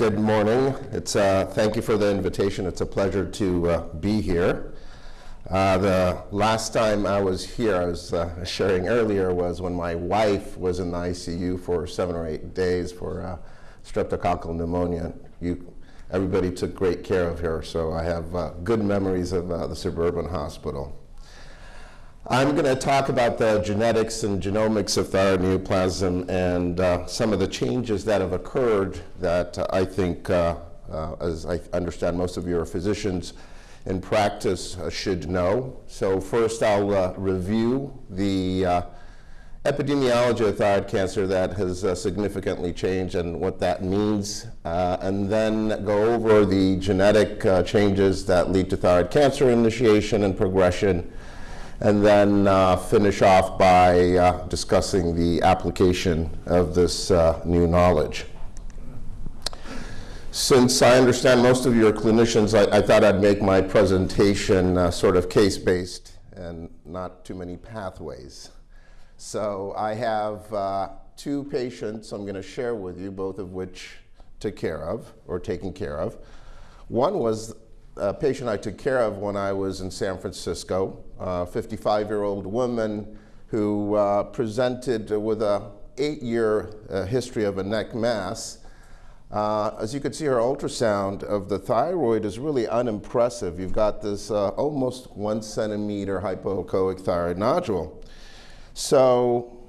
Good morning. It's, uh, thank you for the invitation. It's a pleasure to uh, be here. Uh, the last time I was here, I was uh, sharing earlier, was when my wife was in the ICU for seven or eight days for uh, streptococcal pneumonia. You, everybody took great care of her, so I have uh, good memories of the suburban hospital. I'm going to talk about the genetics and genomics of thyroid neoplasm and uh, some of the changes that have occurred that uh, I think, uh, uh as I understand most of you are physicians in practice, uh, should know. So first I'll uh, review the epidemiology of thyroid cancer that has significantly changed and what that means, and then go over the genetic changes that lead to thyroid cancer initiation and progression, and then uh, finish off by uh, discussing the application of this uh, new knowledge. Since I understand most of you are clinicians, I, I thought I'd make my presentation uh, sort of case-based and not too many pathways. So I have uh, two patients I'm going to share with you, both of which took care of or taken care of. One was a patient I took care of when I was in San Francisco, 55-year-old woman who uh, presented with a eight-year uh, history of a neck mass. Uh, as you can see, her ultrasound of the thyroid is really unimpressive. You've got this uh, almost one centimeter hypoechoic thyroid nodule. So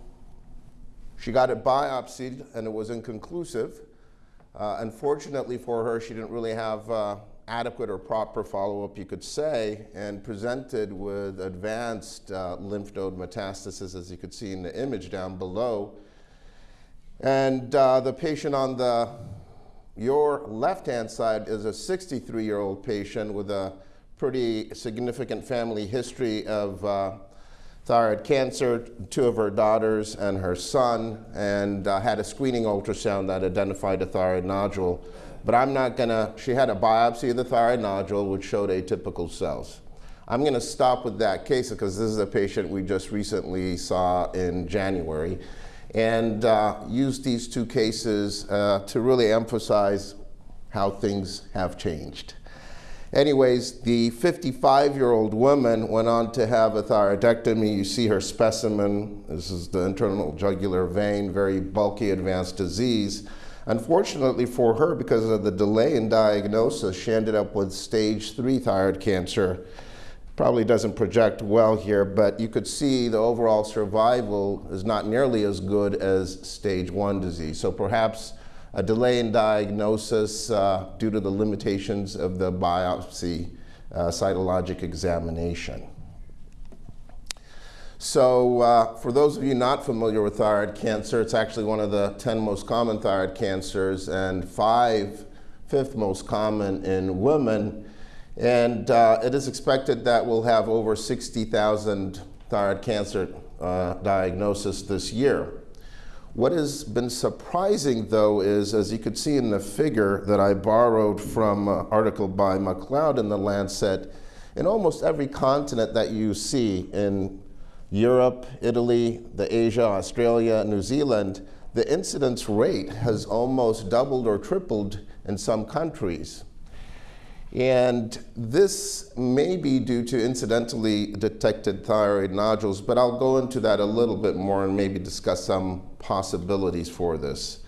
she got it biopsied and it was inconclusive. Uh, unfortunately for her, she didn't really have uh, adequate or proper follow-up, you could say, and presented with advanced uh, lymph node metastasis, as you could see in the image down below. And uh, the patient on the your left-hand side is a 63-year-old patient with a pretty significant family history of uh, thyroid cancer, two of her daughters and her son, and uh, had a screening ultrasound that identified a thyroid nodule but I'm not gonna, she had a biopsy of the thyroid nodule which showed atypical cells. I'm gonna stop with that case because this is a patient we just recently saw in January and uh, use these two cases uh, to really emphasize how things have changed. Anyways, the 55-year-old woman went on to have a thyroidectomy. You see her specimen. This is the internal jugular vein, very bulky advanced disease. Unfortunately for her, because of the delay in diagnosis, she ended up with stage three thyroid cancer. Probably doesn't project well here, but you could see the overall survival is not nearly as good as stage one disease. So perhaps a delay in diagnosis uh, due to the limitations of the biopsy uh, cytologic examination. So uh, for those of you not familiar with thyroid cancer, it's actually one of the 10 most common thyroid cancers and five, fifth most common in women. And uh, it is expected that we'll have over 60,000 thyroid cancer uh, diagnosis this year. What has been surprising though is, as you could see in the figure that I borrowed from an article by McLeod in the Lancet, in almost every continent that you see in Europe, Italy, the Asia, Australia, New Zealand, the incidence rate has almost doubled or tripled in some countries. And this may be due to incidentally detected thyroid nodules, but I'll go into that a little bit more and maybe discuss some possibilities for this.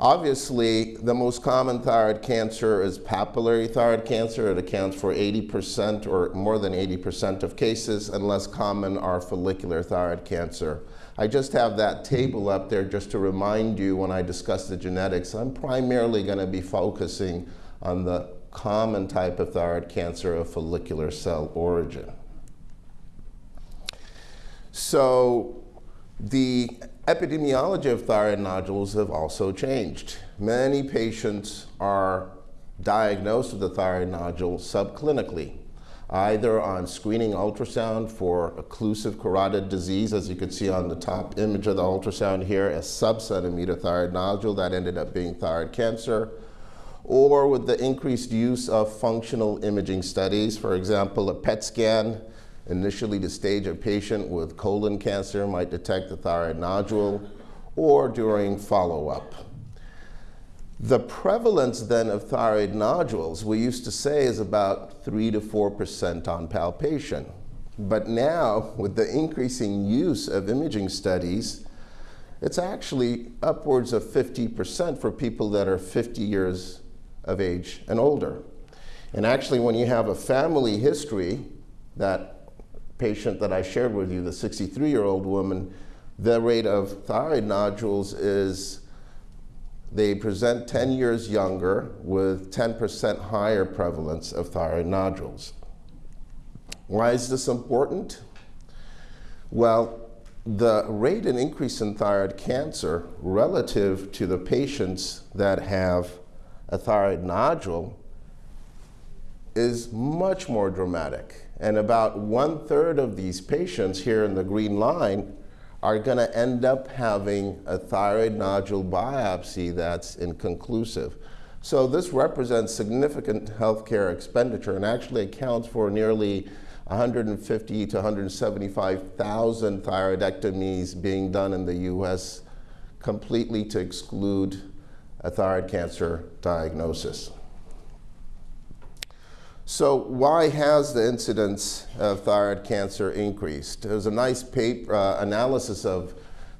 Obviously, the most common thyroid cancer is papillary thyroid cancer. It accounts for 80% or more than 80% of cases, and less common are follicular thyroid cancer. I just have that table up there just to remind you when I discuss the genetics, I'm primarily going to be focusing on the common type of thyroid cancer of follicular cell origin. So the epidemiology of thyroid nodules have also changed. Many patients are diagnosed with a thyroid nodule subclinically, either on screening ultrasound for occlusive carotid disease, as you can see on the top image of the ultrasound here, a sub-centimeter thyroid nodule that ended up being thyroid cancer, or with the increased use of functional imaging studies, for example, a PET scan Initially, the stage a patient with colon cancer might detect a thyroid nodule or during follow-up. The prevalence then of thyroid nodules, we used to say is about 3 to 4% on palpation. But now, with the increasing use of imaging studies, it's actually upwards of 50% for people that are 50 years of age and older. And actually, when you have a family history, that patient that I shared with you, the 63-year-old woman, the rate of thyroid nodules is they present 10 years younger with 10% higher prevalence of thyroid nodules. Why is this important? Well, the rate and increase in thyroid cancer relative to the patients that have a thyroid nodule is much more dramatic. And about one third of these patients here in the green line are going to end up having a thyroid nodule biopsy that's inconclusive. So this represents significant healthcare expenditure and actually accounts for nearly 150 to 175,000 thyroidectomies being done in the US completely to exclude a thyroid cancer diagnosis. So why has the incidence of thyroid cancer increased? There's a nice paper uh, analysis of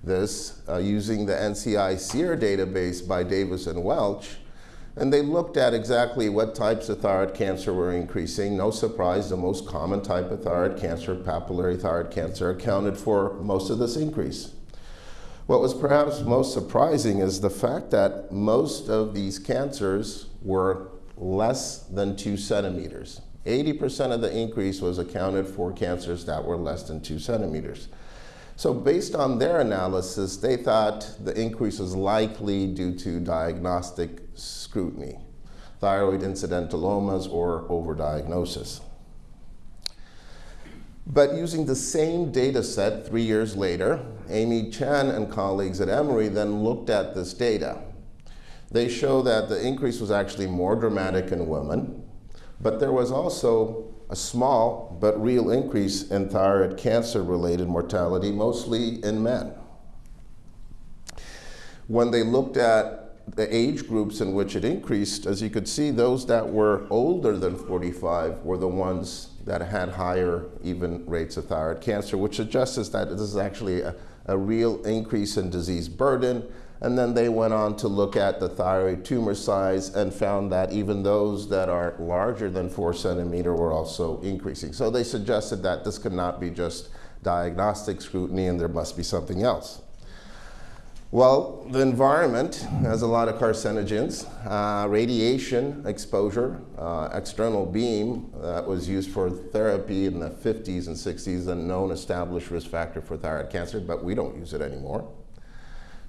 this uh, using the NCI SEER database by Davies and Welch. And they looked at exactly what types of thyroid cancer were increasing. No surprise, the most common type of thyroid cancer, papillary thyroid cancer, accounted for most of this increase. What was perhaps most surprising is the fact that most of these cancers were less than two centimeters. 80% of the increase was accounted for cancers that were less than two centimeters. So based on their analysis, they thought the increase was likely due to diagnostic scrutiny, thyroid incidentalomas or overdiagnosis. But using the same data set three years later, Amy Chen and colleagues at Emory then looked at this data they show that the increase was actually more dramatic in women, but there was also a small but real increase in thyroid cancer-related mortality, mostly in men. When they looked at the age groups in which it increased, as you could see, those that were older than 45 were the ones that had higher even rates of thyroid cancer, which suggests that this is actually a, a real increase in disease burden, and then they went on to look at the thyroid tumor size and found that even those that are larger than four centimeter were also increasing. So they suggested that this could not be just diagnostic scrutiny and there must be something else. Well, the environment has a lot of carcinogens. Uh, radiation exposure, uh, external beam that was used for therapy in the 50s and 60s, a known established risk factor for thyroid cancer, but we don't use it anymore.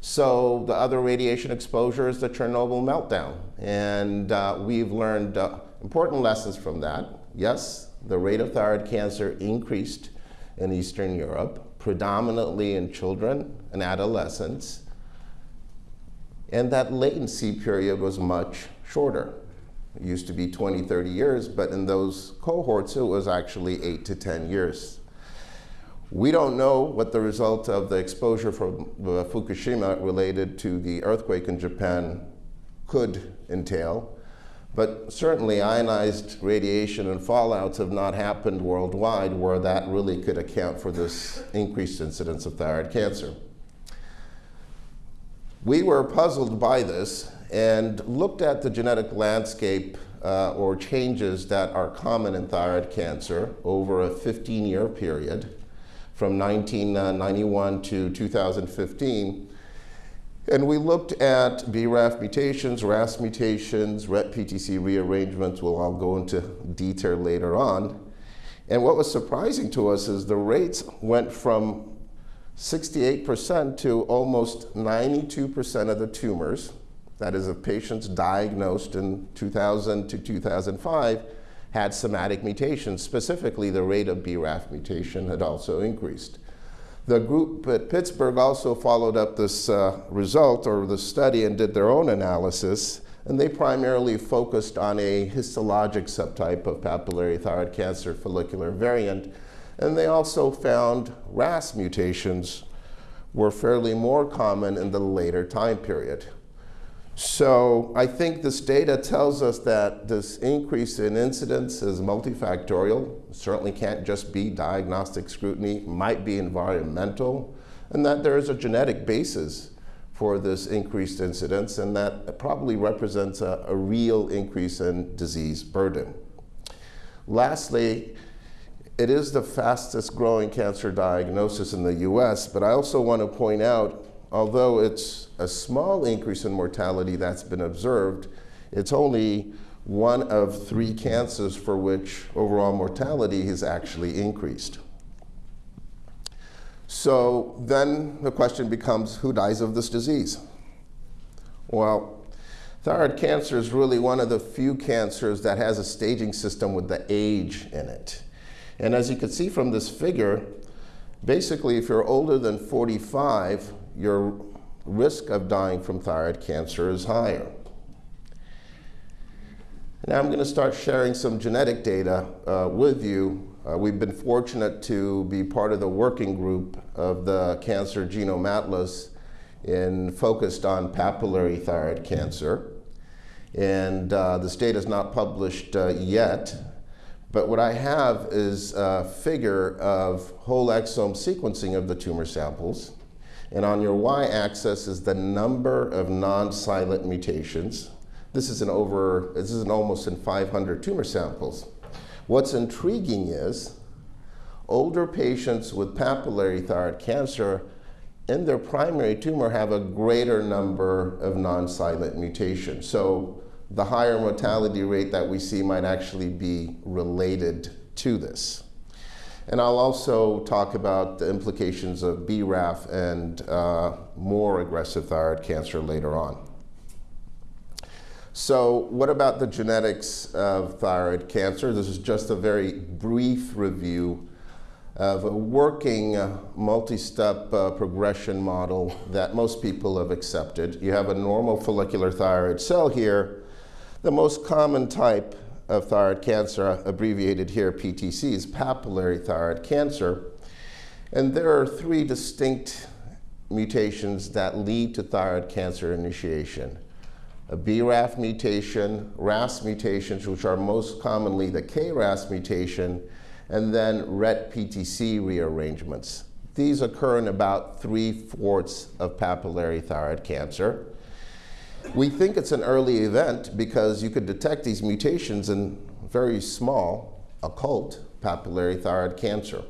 So the other radiation exposure is the Chernobyl meltdown. And uh, we've learned uh, important lessons from that. Yes, the rate of thyroid cancer increased in Eastern Europe, predominantly in children and adolescents. And that latency period was much shorter. It used to be 20, 30 years, but in those cohorts, it was actually 8 to 10 years. We don't know what the result of the exposure from Fukushima related to the earthquake in Japan could entail, but certainly ionized radiation and fallouts have not happened worldwide where that really could account for this increased incidence of thyroid cancer. We were puzzled by this and looked at the genetic landscape uh, or changes that are common in thyroid cancer over a 15-year period from 1991 to 2015. And we looked at BRAF mutations, RAS mutations, RET-PTC rearrangements, we'll all go into detail later on. And what was surprising to us is the rates went from 68% to almost 92% of the tumors, that is of patients diagnosed in 2000 to 2005, had somatic mutations. Specifically, the rate of BRAF mutation had also increased. The group at Pittsburgh also followed up this uh, result or the study and did their own analysis, and they primarily focused on a histologic subtype of papillary thyroid cancer follicular variant, and they also found RAS mutations were fairly more common in the later time period. So I think this data tells us that this increase in incidence is multifactorial. Certainly can't just be diagnostic scrutiny, might be environmental, and that there is a genetic basis for this increased incidence, and that probably represents a, a real increase in disease burden. Lastly, it is the fastest growing cancer diagnosis in the US, but I also want to point out, although it's a small increase in mortality that's been observed, it's only one of three cancers for which overall mortality has actually increased. So then the question becomes, who dies of this disease? Well, thyroid cancer is really one of the few cancers that has a staging system with the age in it. And as you can see from this figure, basically if you're older than 45, your risk of dying from thyroid cancer is higher. Now I'm going to start sharing some genetic data uh, with you. Uh, we've been fortunate to be part of the working group of the Cancer Genome Atlas in focused on papillary thyroid cancer. And uh, this data is not published uh, yet, but what I have is a figure of whole exome sequencing of the tumor samples. And on your y-axis is the number of non-silent mutations. This is an over, this is an almost in 500 tumor samples. What's intriguing is older patients with papillary thyroid cancer in their primary tumor have a greater number of non-silent mutations. So the higher mortality rate that we see might actually be related to this. And I'll also talk about the implications of BRAF and uh, more aggressive thyroid cancer later on. So what about the genetics of thyroid cancer? This is just a very brief review of a working uh, multi-step uh, progression model that most people have accepted. You have a normal follicular thyroid cell here the most common type of thyroid cancer, abbreviated here PTC, is papillary thyroid cancer. And there are three distinct mutations that lead to thyroid cancer initiation. A BRAF mutation, RAS mutations, which are most commonly the KRAS mutation, and then RET PTC rearrangements. These occur in about three-fourths of papillary thyroid cancer. We think it's an early event because you could detect these mutations in very small, occult papillary thyroid cancer.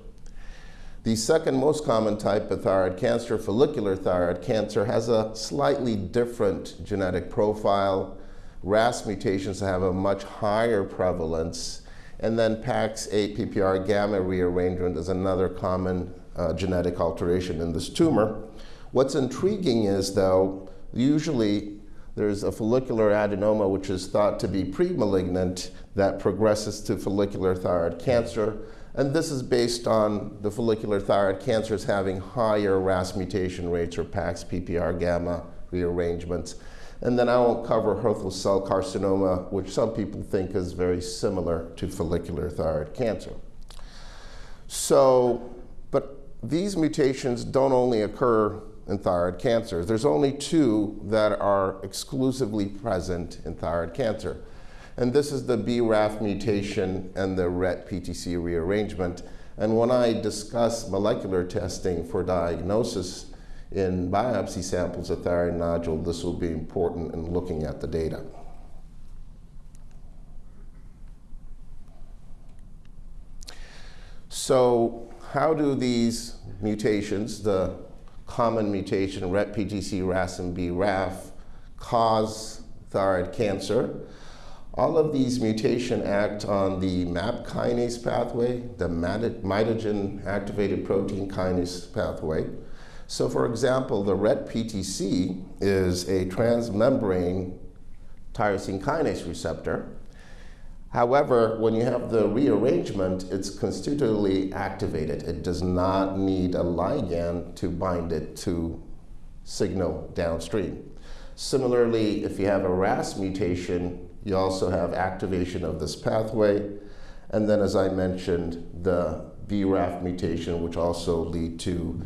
The second most common type of thyroid cancer, follicular thyroid cancer, has a slightly different genetic profile. RAS mutations have a much higher prevalence. And then PAX8 PPAR gamma rearrangement is another common uh, genetic alteration in this tumor. What's intriguing is, though, usually there's a follicular adenoma, which is thought to be pre-malignant, that progresses to follicular thyroid cancer. And this is based on the follicular thyroid cancers having higher RAS mutation rates or PAX PPAR gamma rearrangements. And then I won't cover Hürthle cell carcinoma, which some people think is very similar to follicular thyroid cancer. So, but these mutations don't only occur in thyroid cancers. There's only two that are exclusively present in thyroid cancer. And this is the BRAF mutation and the RET PTC rearrangement. And when I discuss molecular testing for diagnosis in biopsy samples of thyroid nodule, this will be important in looking at the data. So how do these mutations, the common mutation, RET, PTC, RAS, and BRAF, cause thyroid cancer. All of these mutation act on the MAP kinase pathway, the mitogen activated protein kinase pathway. So for example, the RET PTC is a transmembrane tyrosine kinase receptor. However, when you have the rearrangement, it's constitutively activated. It does not need a ligand to bind it to signal downstream. Similarly, if you have a RAS mutation, you also have activation of this pathway. And then, as I mentioned, the BRAF mutation, which also lead to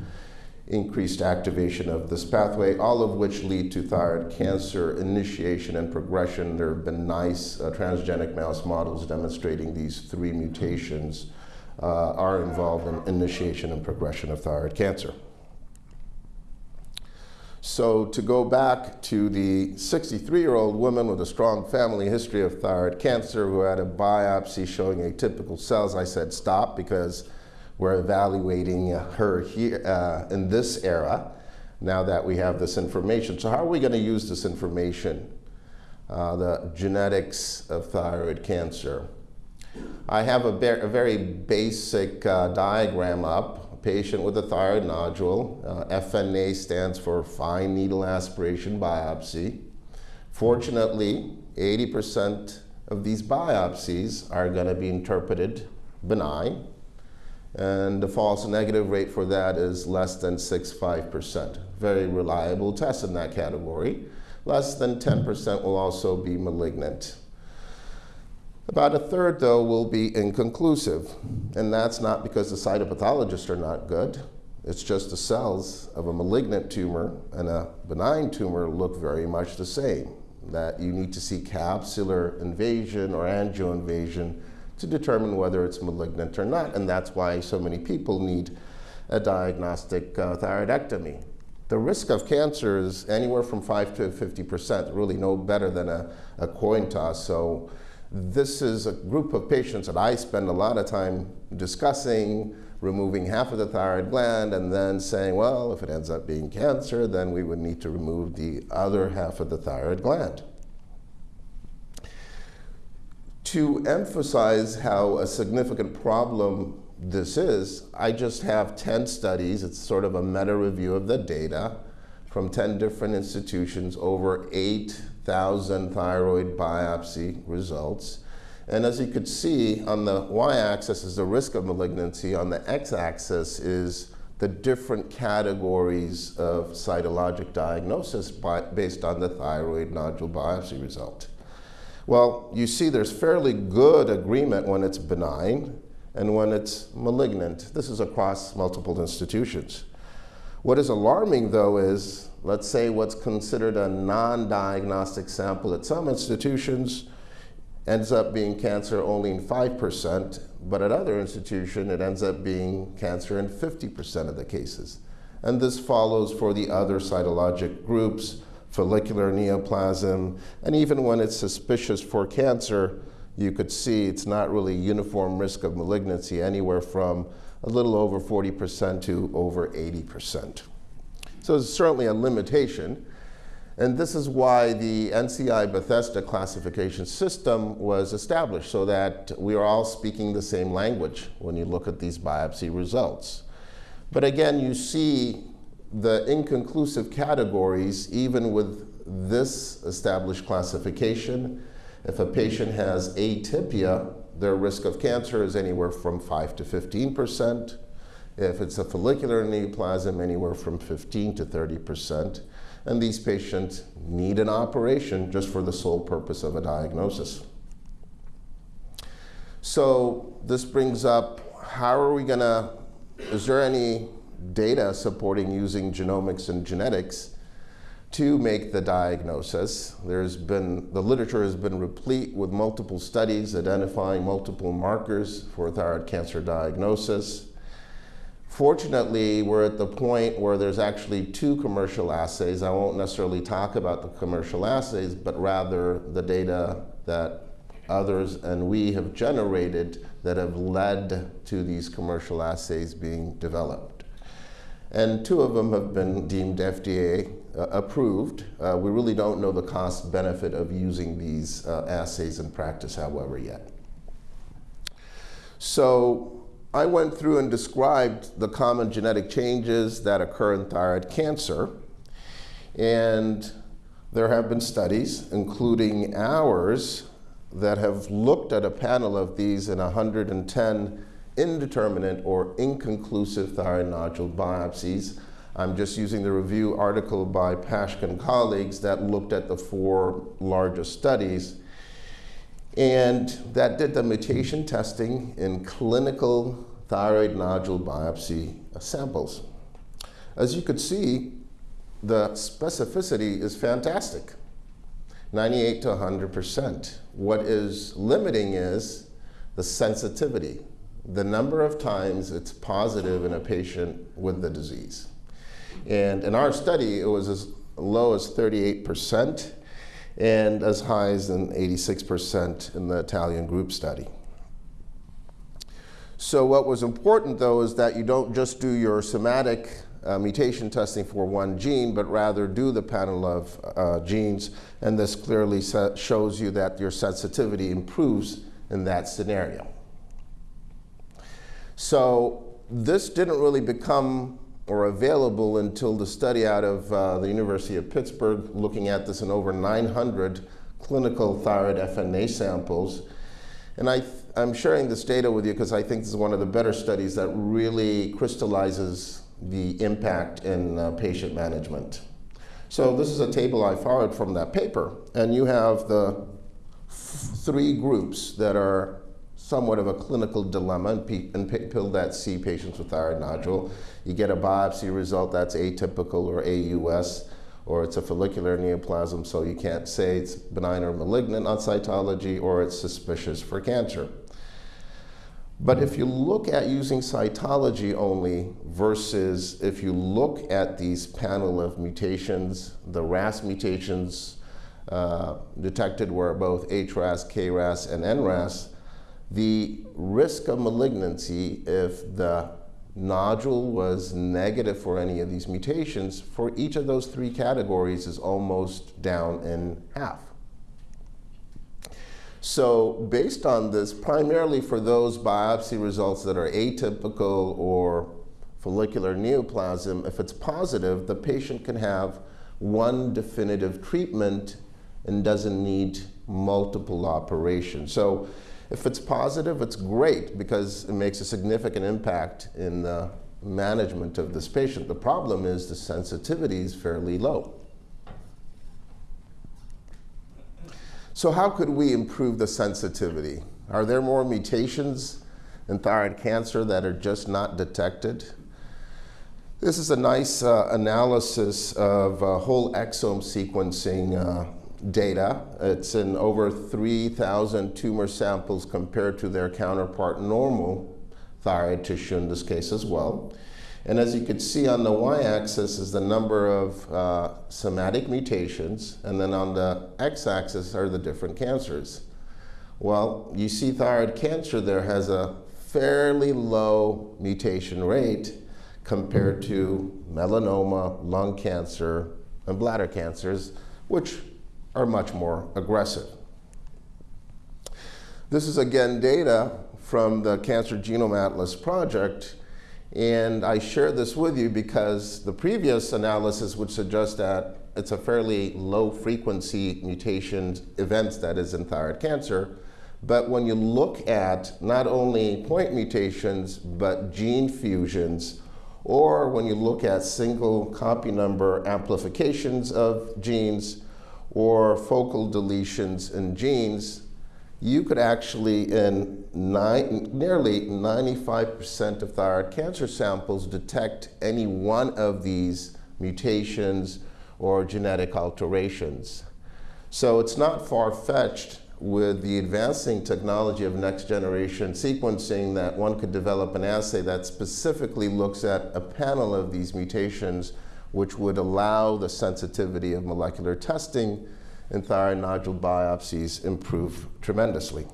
increased activation of this pathway, all of which lead to thyroid cancer initiation and progression. There have been nice uh, transgenic mouse models demonstrating these three mutations uh, are involved in initiation and progression of thyroid cancer. So to go back to the 63-year-old woman with a strong family history of thyroid cancer who had a biopsy showing atypical cells, I said stop because we're evaluating her here uh, in this era now that we have this information. So how are we going to use this information? Uh, the genetics of thyroid cancer. I have a, a very basic uh, diagram up. A patient with a thyroid nodule. Uh, FNA stands for fine needle aspiration biopsy. Fortunately, 80% of these biopsies are going to be interpreted benign and the false negative rate for that is less than 6.5%. Very reliable test in that category. Less than 10% will also be malignant. About a third, though, will be inconclusive. And that's not because the cytopathologists are not good. It's just the cells of a malignant tumor and a benign tumor look very much the same. That you need to see capsular invasion or angioinvasion to determine whether it's malignant or not. And that's why so many people need a diagnostic uh, thyroidectomy. The risk of cancer is anywhere from 5 to 50%, really no better than a, a coin toss. So this is a group of patients that I spend a lot of time discussing, removing half of the thyroid gland and then saying, well, if it ends up being cancer, then we would need to remove the other half of the thyroid gland to emphasize how a significant problem this is, I just have 10 studies. It's sort of a meta review of the data from 10 different institutions, over 8,000 thyroid biopsy results. And as you could see, on the y-axis is the risk of malignancy, on the x-axis is the different categories of cytologic diagnosis by, based on the thyroid nodule biopsy result. Well, you see there's fairly good agreement when it's benign and when it's malignant. This is across multiple institutions. What is alarming though is, let's say what's considered a non-diagnostic sample at some institutions ends up being cancer only in 5%, but at other institutions it ends up being cancer in 50% of the cases. And this follows for the other cytologic groups follicular neoplasm, and even when it's suspicious for cancer, you could see it's not really uniform risk of malignancy, anywhere from a little over 40% to over 80%. So it's certainly a limitation. And this is why the NCI Bethesda classification system was established, so that we are all speaking the same language when you look at these biopsy results. But again, you see the inconclusive categories, even with this established classification, if a patient has atypia, their risk of cancer is anywhere from 5 to 15 percent. If it's a follicular neoplasm, anywhere from 15 to 30 percent. And these patients need an operation just for the sole purpose of a diagnosis. So this brings up, how are we going to, is there any data supporting using genomics and genetics to make the diagnosis. There's been, the literature has been replete with multiple studies identifying multiple markers for thyroid cancer diagnosis. Fortunately, we're at the point where there's actually two commercial assays. I won't necessarily talk about the commercial assays, but rather the data that others and we have generated that have led to these commercial assays being developed and two of them have been deemed FDA uh, approved. Uh, we really don't know the cost benefit of using these uh, assays in practice, however, yet. So I went through and described the common genetic changes that occur in thyroid cancer. And there have been studies, including ours, that have looked at a panel of these in 110 indeterminate or inconclusive thyroid nodule biopsies. I'm just using the review article by Paschke and colleagues that looked at the four largest studies and that did the mutation testing in clinical thyroid nodule biopsy samples. as you could see, the specificity is fantastic 98 to 100%. What is limiting is the sensitivity, the number of times it's positive in a patient with the disease. And in our study, it was as low as 38% and as high as an 86% in the Italian group study. So what was important, though, is that you don't just do your somatic uh, mutation testing for one gene, but rather do the panel of uh, genes, and this clearly shows you that your sensitivity improves in that scenario. So this didn't really become or available until the study out of uh, the University of Pittsburgh looking at this in over 900 clinical thyroid FNA samples. And I I'm sharing this data with you because I think this is one of the better studies that really crystallizes the impact in uh, patient management. So this is a table I followed from that paper, and you have the three groups that are somewhat of a clinical dilemma in, in people that see patients with thyroid nodule. You get a biopsy result that's atypical or AUS, or it's a follicular neoplasm, so you can't say it's benign or malignant on cytology, or it's suspicious for cancer. But if you look at using cytology only versus if you look at these panel of mutations, the RAS mutations uh, detected were both HRAS, KRAS, and NRAS, the risk of malignancy if the nodule was negative for any of these mutations for each of those three categories is almost down in half. So based on this, primarily for those biopsy results that are atypical or follicular neoplasm, if it's positive, the patient can have one definitive treatment and doesn't need multiple operations. So if it's positive, it's great because it makes a significant impact in the management of this patient. The problem is the sensitivity is fairly low. So how could we improve the sensitivity? Are there more mutations in thyroid cancer that are just not detected? This is a nice uh, analysis of uh, whole exome sequencing uh, data. It's in over 3,000 tumor samples compared to their counterpart normal thyroid tissue in this case as well. And as you can see on the y-axis is the number of uh, somatic mutations, and then on the x-axis are the different cancers. Well, you see thyroid cancer there has a fairly low mutation rate compared to melanoma, lung cancer, and bladder cancers, which are much more aggressive. This is again data from the Cancer Genome Atlas project and I share this with you because the previous analysis would suggest that it's a fairly low frequency mutation events that is in thyroid cancer. But when you look at not only point mutations, but gene fusions, or when you look at single copy number amplifications of genes, or focal deletions in genes, you could actually, in nine, nearly 95% of thyroid cancer samples, detect any one of these mutations or genetic alterations. So it's not far-fetched with the advancing technology of next generation sequencing that one could develop an assay that specifically looks at a panel of these mutations which would allow the sensitivity of molecular testing and thyroid nodule biopsies improve tremendously.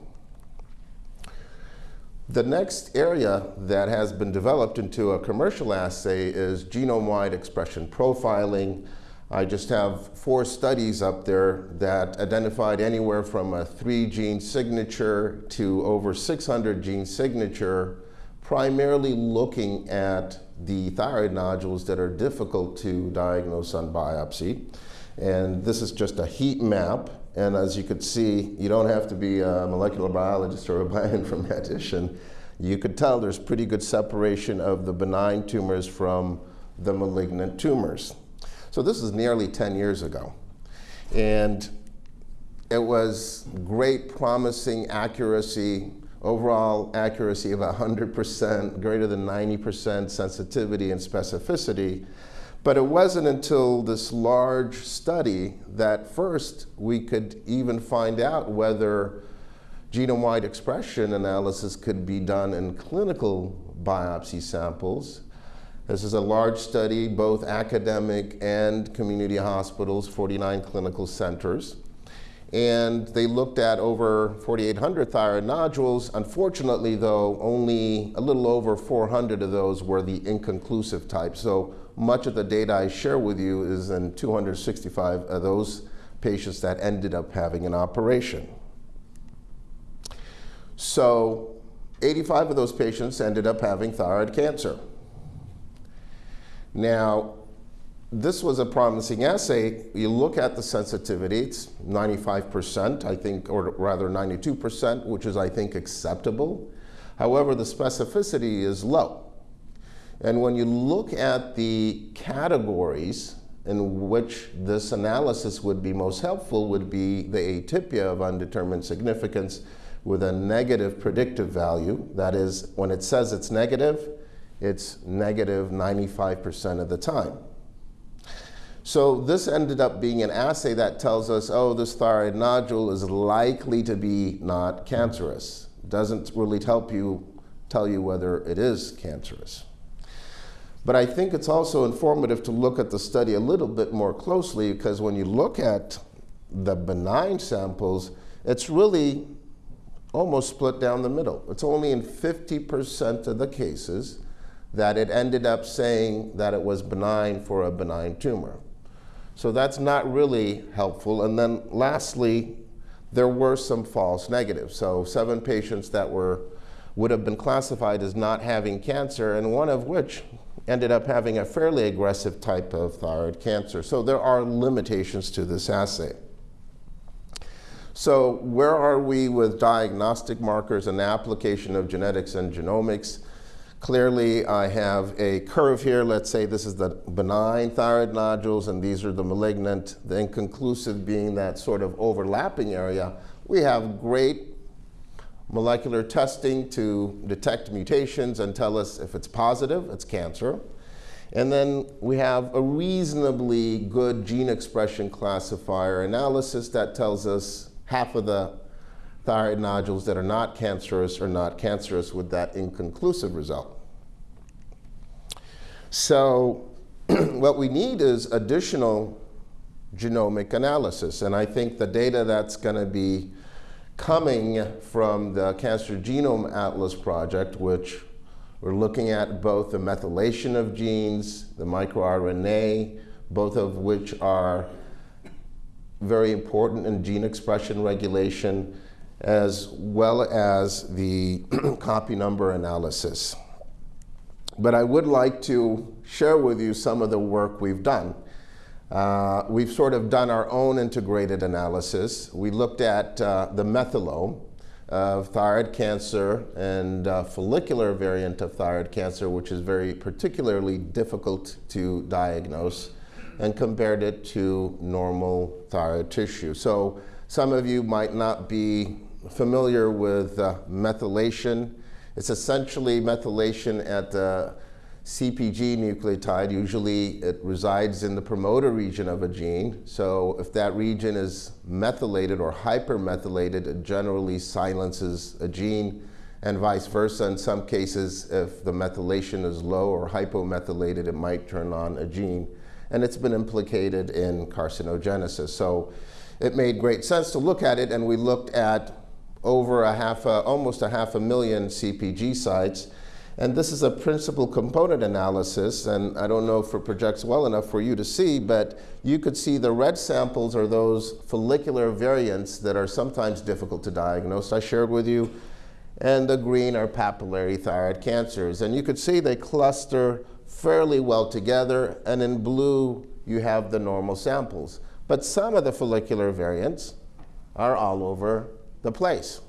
The next area that has been developed into a commercial assay is genome-wide expression profiling. I just have four studies up there that identified anywhere from a three gene signature to over 600 gene signature, primarily looking at the thyroid nodules that are difficult to diagnose on biopsy. And this is just a heat map. And as you could see, you don't have to be a molecular biologist or a bioinformatician. You could tell there's pretty good separation of the benign tumors from the malignant tumors. So this is nearly 10 years ago. And it was great, promising accuracy, overall accuracy of 100%, greater than 90% sensitivity and specificity. But it wasn't until this large study that first we could even find out whether genome-wide expression analysis could be done in clinical biopsy samples. This is a large study, both academic and community hospitals, 49 clinical centers. And they looked at over 4,800 thyroid nodules. Unfortunately, though, only a little over 400 of those were the inconclusive type. So much of the data I share with you is in 265 of those patients that ended up having an operation. So 85 of those patients ended up having thyroid cancer. Now, this was a promising assay. You look at the sensitivity, it's 95%, I think, or rather 92%, which is, I think, acceptable. However, the specificity is low. And when you look at the categories in which this analysis would be most helpful would be the atypia of undetermined significance with a negative predictive value. That is, when it says it's negative, it's negative 95% of the time. So this ended up being an assay that tells us, oh, this thyroid nodule is likely to be not cancerous. Doesn't really help you tell you whether it is cancerous. But I think it's also informative to look at the study a little bit more closely because when you look at the benign samples, it's really almost split down the middle. It's only in 50% of the cases that it ended up saying that it was benign for a benign tumor. So that's not really helpful. And then lastly, there were some false negatives. So seven patients that were would have been classified as not having cancer, and one of which ended up having a fairly aggressive type of thyroid cancer. So there are limitations to this assay. So where are we with diagnostic markers and application of genetics and genomics? Clearly, I have a curve here. Let's say this is the benign thyroid nodules, and these are the malignant, the inconclusive being that sort of overlapping area. We have great molecular testing to detect mutations and tell us if it's positive, it's cancer. And then we have a reasonably good gene expression classifier analysis that tells us half of the thyroid nodules that are not cancerous are not cancerous with that inconclusive result. So what we need is additional genomic analysis. And I think the data that's going to be coming from the Cancer Genome Atlas project, which we're looking at both the methylation of genes, the microRNA, both of which are very important in gene expression regulation, as well as the copy number analysis. But I would like to share with you some of the work we've done. Uh, we've sort of done our own integrated analysis. We looked at uh, the methylome of thyroid cancer and uh, follicular variant of thyroid cancer, which is very particularly difficult to diagnose, and compared it to normal thyroid tissue. So some of you might not be familiar with uh, methylation. It's essentially methylation at uh, the CPG nucleotide. Usually it resides in the promoter region of a gene. So if that region is methylated or hypermethylated, it generally silences a gene and vice versa. In some cases, if the methylation is low or hypomethylated, it might turn on a gene. And it's been implicated in carcinogenesis. So it made great sense to look at it, and we looked at over a half, almost a half a million CPG sites. And this is a principal component analysis, and I don't know if it projects well enough for you to see, but you could see the red samples are those follicular variants that are sometimes difficult to diagnose, I shared with you, and the green are papillary thyroid cancers. And you could see they cluster fairly well together, and in blue you have the normal samples. But some of the follicular variants are all over the place.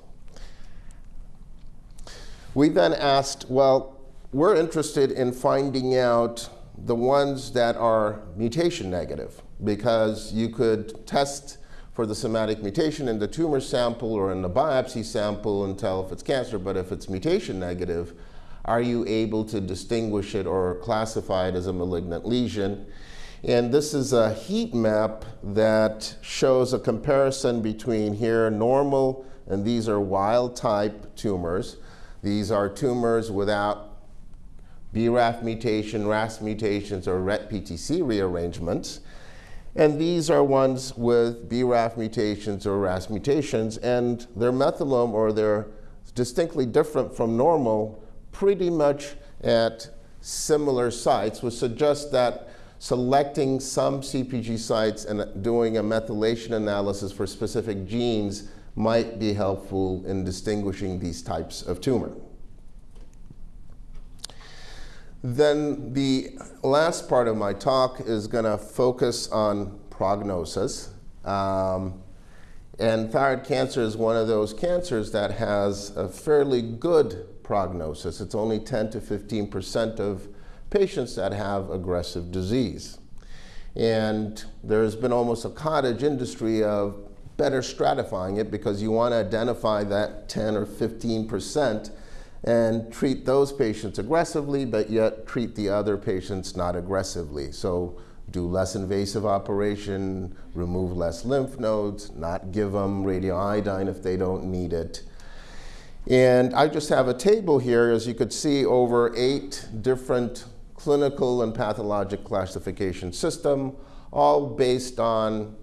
We then asked, well, we're interested in finding out the ones that are mutation negative because you could test for the somatic mutation in the tumor sample or in the biopsy sample and tell if it's cancer, but if it's mutation negative, are you able to distinguish it or classify it as a malignant lesion? And this is a heat map that shows a comparison between here normal and these are wild type tumors. These are tumors without BRAF mutation, RAS mutations, or RET-PTC rearrangements. And these are ones with BRAF mutations or RAS mutations, and their methylome or they're distinctly different from normal pretty much at similar sites, which suggests that selecting some CPG sites and doing a methylation analysis for specific genes might be helpful in distinguishing these types of tumor. Then the last part of my talk is going to focus on prognosis. Um, and thyroid cancer is one of those cancers that has a fairly good prognosis. It's only 10 to 15 percent of patients that have aggressive disease. And there's been almost a cottage industry of better stratifying it because you want to identify that 10 or 15 percent and treat those patients aggressively, but yet treat the other patients not aggressively. So do less invasive operation, remove less lymph nodes, not give them radioiodine if they don't need it. And I just have a table here, as you could see, over eight different clinical and pathologic classification system, all based on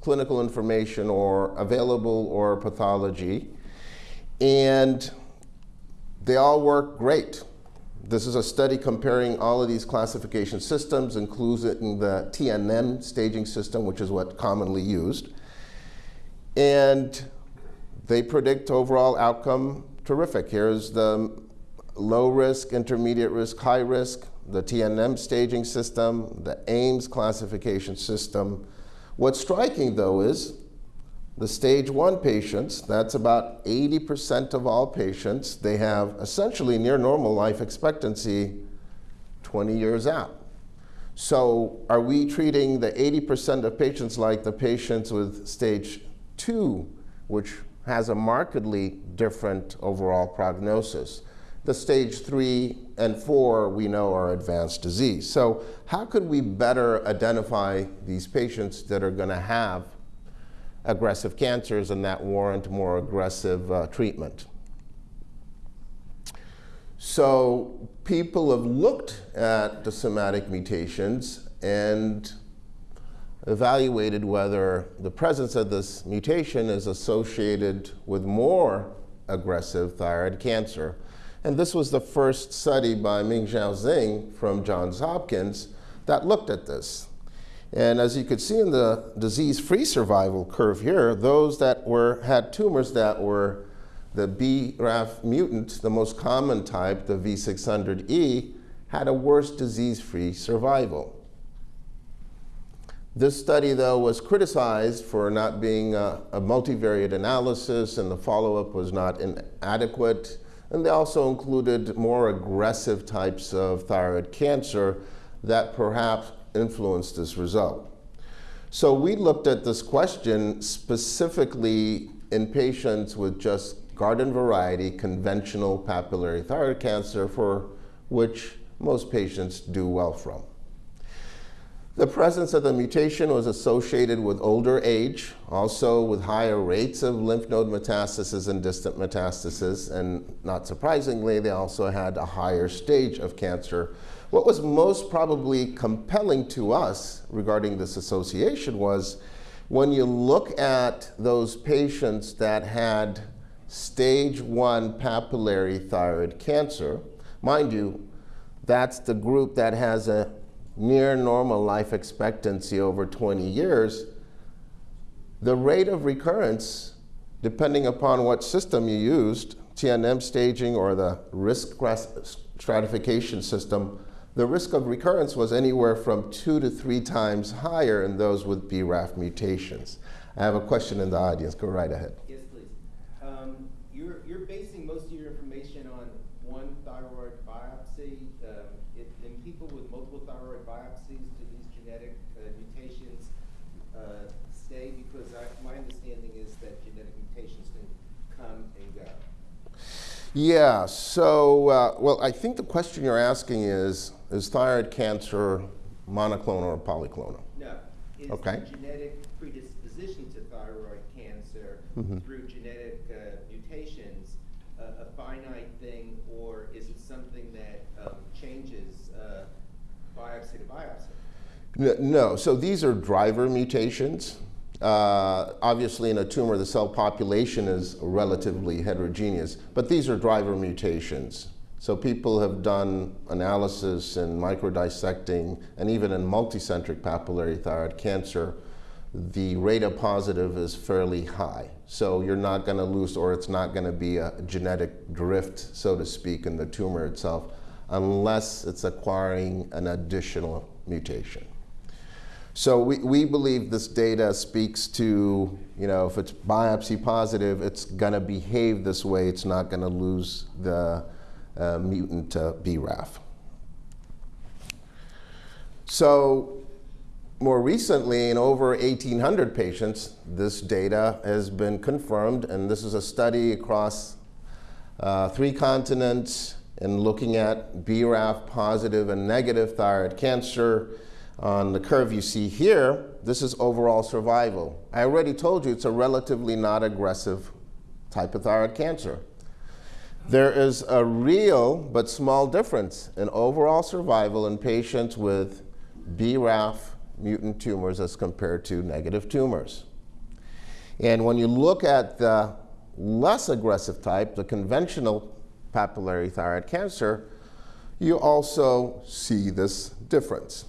clinical information or available or pathology. And they all work great. This is a study comparing all of these classification systems, including the TNM staging system, which is what commonly used. And they predict overall outcome terrific. Here's the low risk, intermediate risk, high risk, the TNM staging system, the AMES classification system. What's striking though is the stage one patients, that's about 80% of all patients, they have essentially near normal life expectancy 20 years out. So are we treating the 80% of patients like the patients with stage two, which has a markedly different overall prognosis? The stage three and four we know are advanced disease. So how could we better identify these patients that are going to have aggressive cancers and that warrant more aggressive uh, treatment. So people have looked at the somatic mutations and evaluated whether the presence of this mutation is associated with more aggressive thyroid cancer. And this was the first study by Mingzhao Xing from Johns Hopkins that looked at this. And as you could see in the disease-free survival curve here, those that were had tumors that were the BRAF mutant, the most common type, the V600E, had a worse disease-free survival. This study, though, was criticized for not being a, a multivariate analysis and the follow-up was not inadequate. And they also included more aggressive types of thyroid cancer that perhaps influenced this result. So we looked at this question specifically in patients with just garden variety conventional papillary thyroid cancer for which most patients do well from. The presence of the mutation was associated with older age, also with higher rates of lymph node metastasis and distant metastasis, and not surprisingly, they also had a higher stage of cancer. What was most probably compelling to us regarding this association was when you look at those patients that had stage one papillary thyroid cancer, mind you, that's the group that has a near normal life expectancy over 20 years, the rate of recurrence, depending upon what system you used, TNM staging or the risk stratification system, the risk of recurrence was anywhere from two to three times higher in those with BRAF mutations. I have a question in the audience. Go right ahead. Yes, please. Um, you're, you're basing most of your information on one thyroid biopsy. Um, if, in people with multiple thyroid biopsies, do these genetic uh, mutations uh, stay? Because I, my understanding is that genetic mutations can come and go. Yeah, so, uh, well, I think the question you're asking is, is thyroid cancer monoclonal or polyclonal? No. Is Okay. the genetic predisposition to thyroid cancer Mm-hmm. through genetic uh, mutations a, a finite thing, or is it something that um, changes uh, biopsy to biopsy? No, so these are driver mutations. Uh, obviously, in a tumor, the cell population is relatively heterogeneous, but these are driver mutations. So people have done analysis in microdissecting and even in multicentric papillary thyroid cancer, the rate of positive is fairly high. So you're not going to lose, or it's not going to be a genetic drift, so to speak, in the tumor itself, unless it's acquiring an additional mutation. So we, we believe this data speaks to, you know, if it's biopsy positive, it's going to behave this way. It's not going to lose the uh, mutant BRAF. So more recently, in over 1,800 patients, this data has been confirmed, and this is a study across uh, three continents and looking at BRAF positive and negative thyroid cancer. On the curve you see here, this is overall survival. I already told you it's a relatively not aggressive type of thyroid cancer. There is a real but small difference in overall survival in patients with BRAF mutant tumors as compared to negative tumors. And when you look at the less aggressive type, the conventional papillary thyroid cancer, you also see this difference.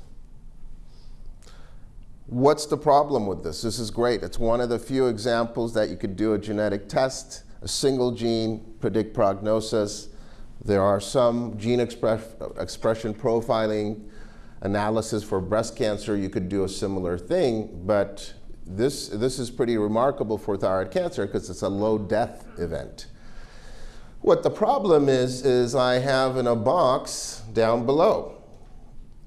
What's the problem with this? This is great. It's one of the few examples that you could do a genetic test, a single gene, predict prognosis. There are some gene express, expression profiling analysis for breast cancer. You could do a similar thing, but this, this is pretty remarkable for thyroid cancer because it's a low death event. What the problem is, is I have in a box down below.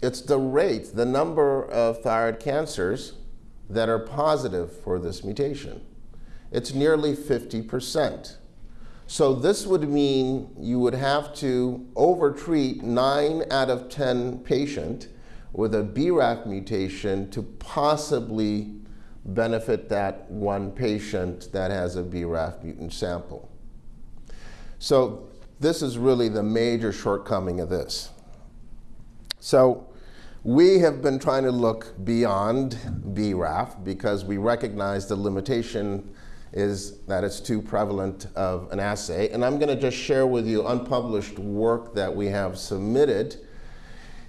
It's the rate, the number of thyroid cancers that are positive for this mutation. It's nearly 50%. So this would mean you would have to overtreat 9 out of 10 patient with a BRAF mutation to possibly benefit that one patient that has a BRAF mutant sample. So this is really the major shortcoming of this. So we have been trying to look beyond BRAF because we recognize the limitation is that it's too prevalent of an assay. And I'm going to just share with you unpublished work that we have submitted.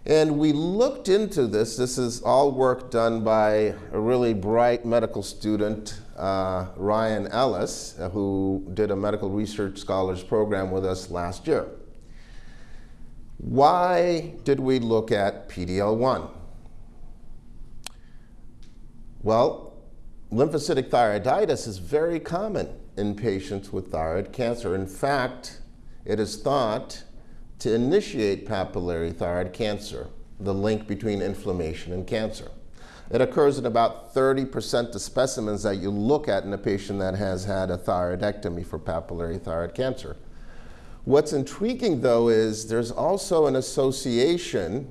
And we looked into this. This is all work done by a really bright medical student, uh, Ryan Ellis, who did a medical research scholars program with us last year. Why did we look at PD-L1? Well, lymphocytic thyroiditis is very common in patients with thyroid cancer. In fact, it is thought to initiate papillary thyroid cancer, the link between inflammation and cancer. It occurs in about 30% of specimens that you look at in a patient that has had a thyroidectomy for papillary thyroid cancer. What's intriguing, though, is there's also an association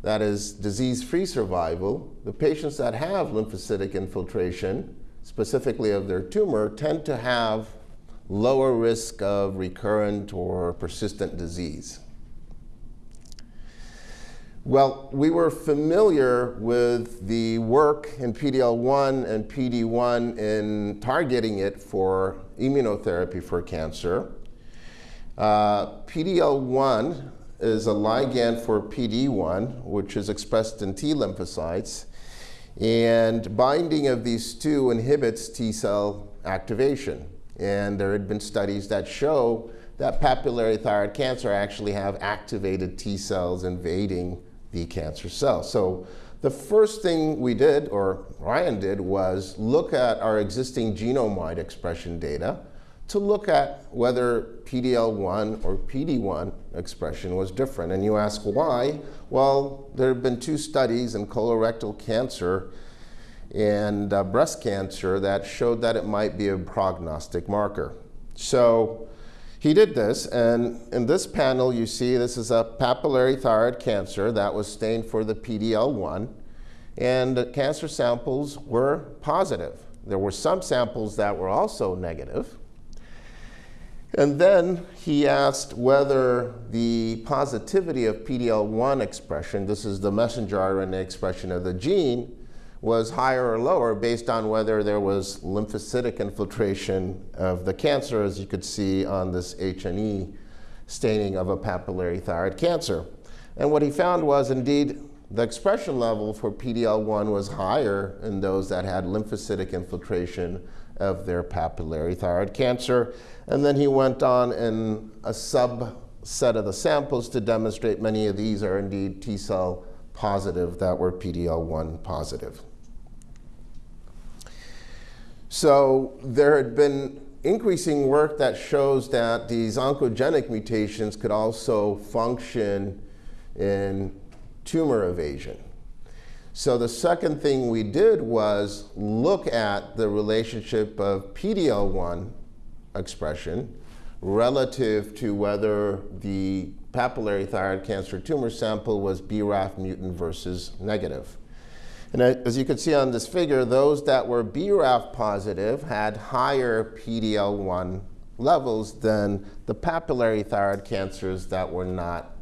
that is disease-free survival. The patients that have lymphocytic infiltration, specifically of their tumor, tend to have lower risk of recurrent or persistent disease. Well, we were familiar with the work in PD-L1 and PD-1 in targeting it for immunotherapy for cancer. Uh, PD-L1 is a ligand for PD-1, which is expressed in T lymphocytes, and binding of these two inhibits T cell activation. And there had been studies that show that papillary thyroid cancer actually have activated T cells invading the cancer cell. So the first thing we did, or Ryan did, was look at our existing genome-wide expression data to look at whether PD-L1 or PD-1 expression was different. And you ask why? Well, there have been two studies in colorectal cancer and uh, breast cancer that showed that it might be a prognostic marker. So he did this, and in this panel, you see this is a papillary thyroid cancer that was stained for the PD-L1, and the cancer samples were positive. There were some samples that were also negative. And then he asked whether the positivity of PD-L1 expression, this is the messenger RNA expression of the gene, was higher or lower based on whether there was lymphocytic infiltration of the cancer, as you could see on this H&E staining of a papillary thyroid cancer. And what he found was indeed the expression level for PD-L1 was higher in those that had lymphocytic infiltration of their papillary thyroid cancer. And then he went on in a subset of the samples to demonstrate many of these are indeed T cell positive that were PD-L1 positive. So there had been increasing work that shows that these oncogenic mutations could also function in tumor evasion. So the second thing we did was look at the relationship of PD-L1 expression relative to whether the papillary thyroid cancer tumor sample was BRAF mutant versus negative. And as you can see on this figure, those that were BRAF positive had higher PD-L1 levels than the papillary thyroid cancers that were not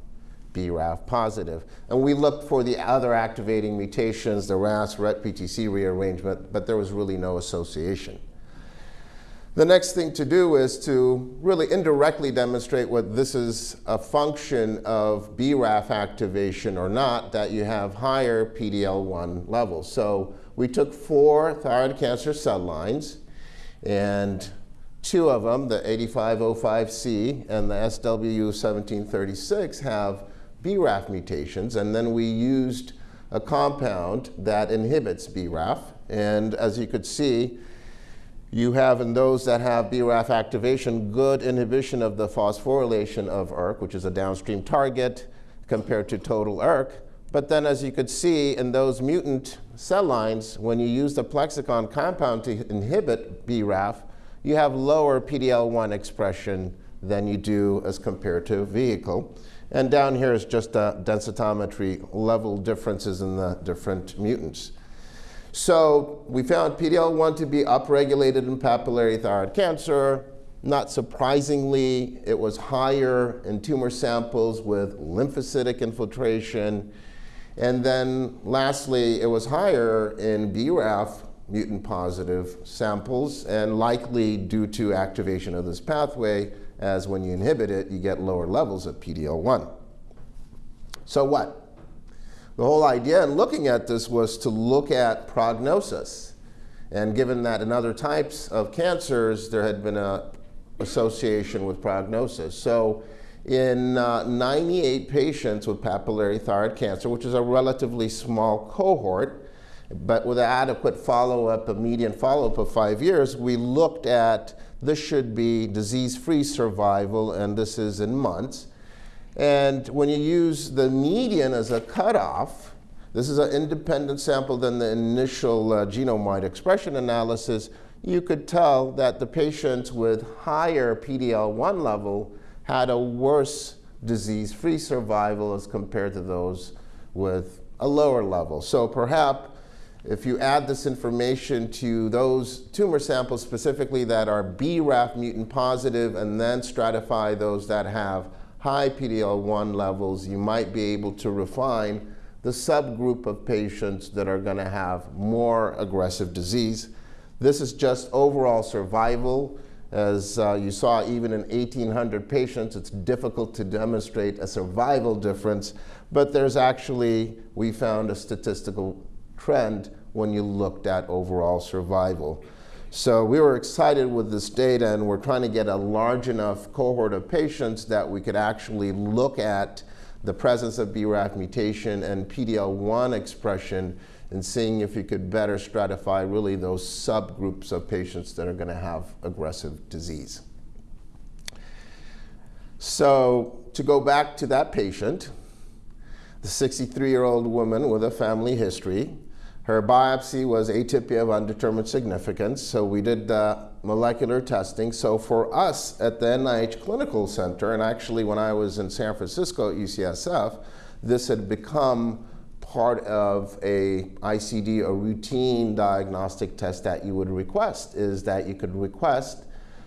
BRAF positive. And we looked for the other activating mutations, the RAS, RET, PTC rearrangement, but there was really no association. The next thing to do is to really indirectly demonstrate what this is a function of BRAF activation or not, that you have higher PD-L1 levels. So we took four thyroid cancer cell lines, and two of them, the 8505C and the SW1736, have BRAF mutations, and then we used a compound that inhibits BRAF. And as you could see, you have in those that have BRAF activation good inhibition of the phosphorylation of ERK, which is a downstream target compared to total ERK. But then as you could see in those mutant cell lines, when you use the Plexxikon compound to inhibit BRAF, you have lower PD-L1 expression than you do as compared to vehicle. And down here is just densitometry level differences in the different mutants. So we found PD-L1 to be upregulated in papillary thyroid cancer. Not surprisingly, it was higher in tumor samples with lymphocytic infiltration. And then lastly, it was higher in BRAF mutant positive samples and likely due to activation of this pathway as when you inhibit it, you get lower levels of PD-L1. So what? The whole idea in looking at this was to look at prognosis. And given that in other types of cancers, there had been a association with prognosis. So in uh, 98 patients with papillary thyroid cancer, which is a relatively small cohort, but with adequate follow-up, a median follow-up of five years, we looked at this should be disease-free survival, and this is in months. And when you use the median as a cutoff, this is an independent sample than the initial uh, genome-wide expression analysis, you could tell that the patients with higher PD-L1 level had a worse disease-free survival as compared to those with a lower level. So perhaps if you add this information to those tumor samples specifically that are BRAF mutant positive and then stratify those that have high PD-L1 levels, you might be able to refine the subgroup of patients that are going to have more aggressive disease. This is just overall survival. As uh, you saw, even in 1,800 patients, it's difficult to demonstrate a survival difference, but there's actually, we found a statistical trend when you looked at overall survival. So we were excited with this data and we're trying to get a large enough cohort of patients that we could actually look at the presence of BRAF mutation and PD-L1 expression and seeing if you could better stratify really those subgroups of patients that are going to have aggressive disease. So to go back to that patient, the 63-year-old woman with a family history, her biopsy was atypia of undetermined significance, so we did uh, molecular testing. So for us at the NIH Clinical Center, and actually when I was in San Francisco at UCSF, this had become part of a ICD, a routine diagnostic test that you would request, is that you could request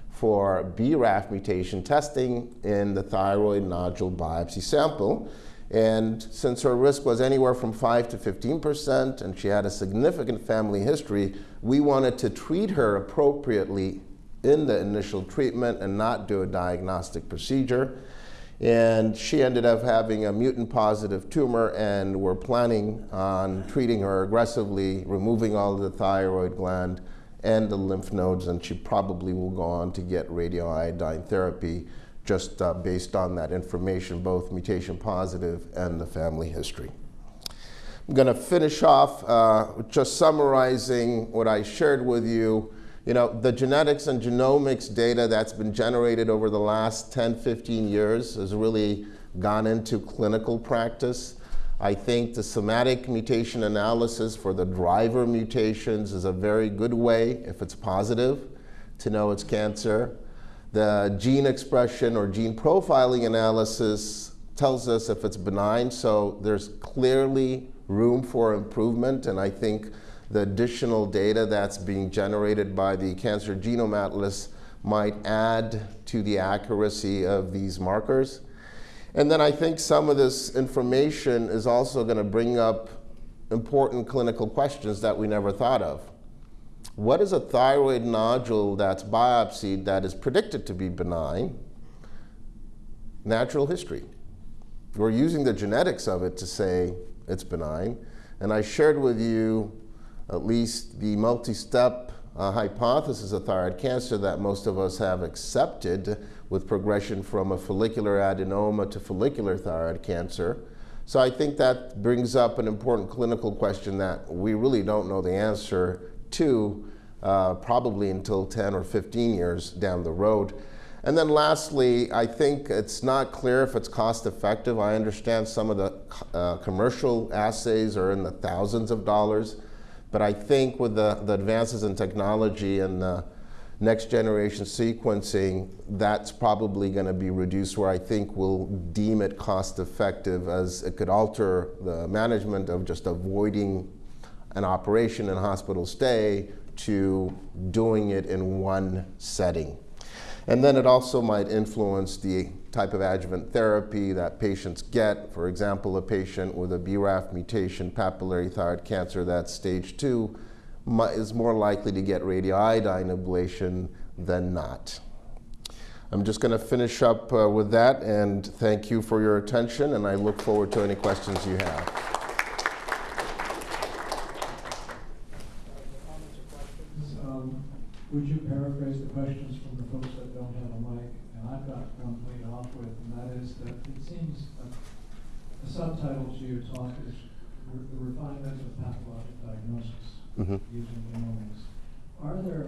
for BRAF mutation testing in the thyroid nodule biopsy sample. And since her risk was anywhere from 5 to 15%, and she had a significant family history, we wanted to treat her appropriately in the initial treatment and not do a diagnostic procedure. And she ended up having a mutant positive tumor, and we're planning on treating her aggressively, removing all the thyroid gland and the lymph nodes, and she probably will go on to get radioiodine therapy just uh, based on that information, both mutation positive and the family history. I'm going to finish off uh, just summarizing what I shared with you. You know, the genetics and genomics data that's been generated over the last 10, 15 years has really gone into clinical practice. I think the somatic mutation analysis for the driver mutations is a very good way, if it's positive, to know it's cancer. The gene expression or gene profiling analysis tells us if it's benign, so there's clearly room for improvement, and I think the additional data that's being generated by the Cancer Genome Atlas might add to the accuracy of these markers. And then I think some of this information is also going to bring up important clinical questions that we never thought of. What is a thyroid nodule that's biopsied that is predicted to be benign? Natural history. We're using the genetics of it to say it's benign. And I shared with you at least the multi-step uh, hypothesis of thyroid cancer that most of us have accepted with progression from a follicular adenoma to follicular thyroid cancer. So I think that brings up an important clinical question that we really don't know the answer to uh, probably until 10 or 15 years down the road. And then lastly, I think it's not clear if it's cost effective. I understand some of the uh, commercial assays are in the thousands of dollars, but I think with the, the advances in technology and the next generation sequencing, that's probably going to be reduced where I think we'll deem it cost effective as it could alter the management of just avoiding an operation and hospital stay to doing it in one setting. And then it also might influence the type of adjuvant therapy that patients get. For example, a patient with a BRAF mutation, papillary thyroid cancer, that's stage two, is more likely to get radioiodine ablation than not. I'm just going to finish up uh, with that and thank you for your attention and I look forward to any questions you have. Would you paraphrase the questions from the folks that don't have a mic? And I've got one to lead off with, and that is that it seems that the subtitle to your talk is the refinement of pathologic diagnosis mm -hmm. using genomics. Are there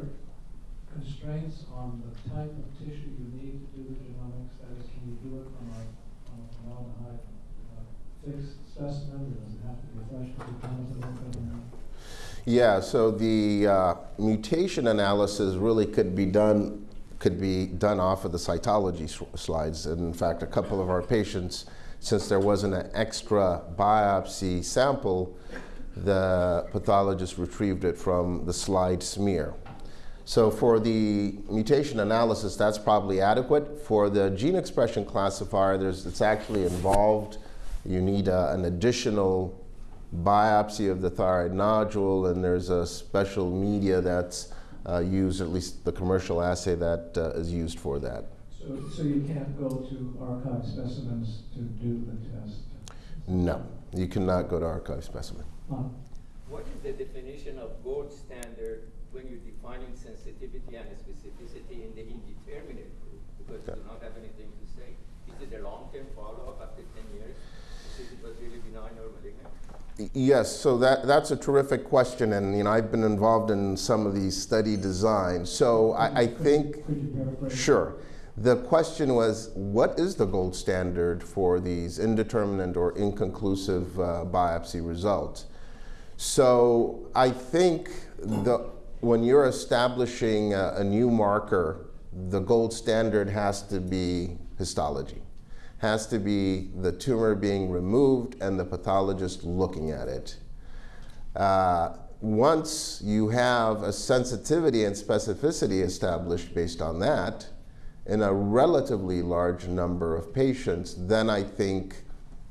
constraints on the type of tissue you need to do the genomics? That is, can you do it from a, a formaldehyde uh, fixed specimen, or does it have to be fresh be yeah, so the uh, mutation analysis really could be done could be done off of the cytology slides. And in fact, a couple of our patients, since there wasn't an extra biopsy sample, the pathologist retrieved it from the slide smear. So for the mutation analysis, that's probably adequate. For the gene expression classifier, there's, it's actually involved. You need uh, an additional biopsy of the thyroid nodule, and there's a special media that's uh, used, at least the commercial assay that uh, is used for that. So, so you can't go to archive specimens to do the test? No, you cannot go to archive specimen. What is the definition of gold standard when you're defining sensitivity and specificity in the indeterminate group? Because okay. you do not have anything to say. Is it a long-term follow-up after 10 years? Is it was really benign or malignant? Yes, so that, that's a terrific question, and you know I've been involved in some of these study designs. So I, I think, sure. The question was, what is the gold standard for these indeterminate or inconclusive uh, biopsy results? So I think the when you're establishing a, a new marker, the gold standard has to be histology. Has to be the tumor being removed and the pathologist looking at it. Uh, once you have a sensitivity and specificity established based on that, in a relatively large number of patients, then I think